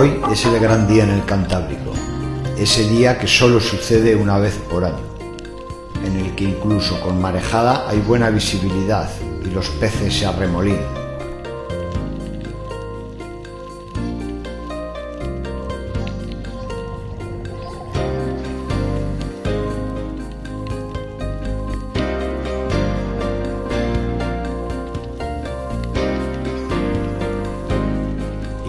Hoy es el gran día en el Cantábrico, ese día que solo sucede una vez por año, en el que incluso con marejada hay buena visibilidad y los peces se arremolinan.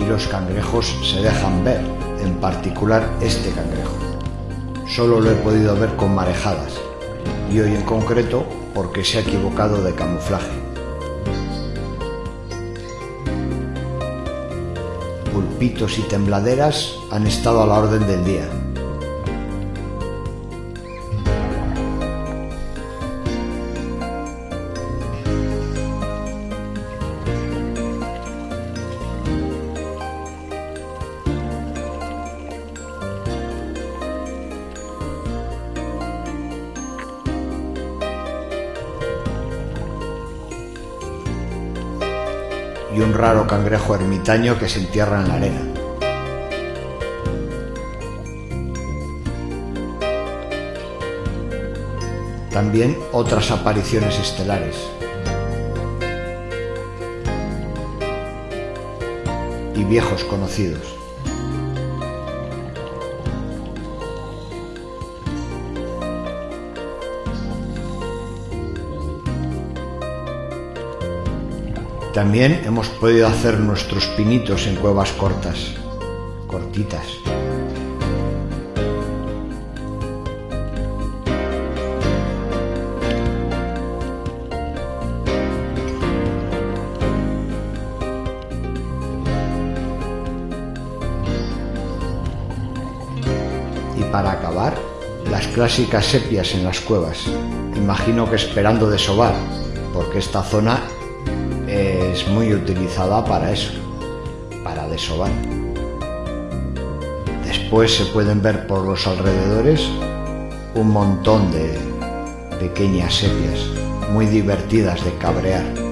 Los cangrejos se dejan ver, en particular este cangrejo. Solo lo he podido ver con marejadas y hoy en concreto porque se ha equivocado de camuflaje. Pulpitos y tembladeras han estado a la orden del día. Y un raro cangrejo ermitaño que se entierra en la arena. También otras apariciones estelares. Y viejos conocidos. También hemos podido hacer nuestros pinitos en cuevas cortas, cortitas. Y para acabar, las clásicas sepias en las cuevas. Imagino que esperando desovar, porque esta zona es muy utilizada para eso, para desovar. Después se pueden ver por los alrededores un montón de pequeñas sepias muy divertidas de cabrear.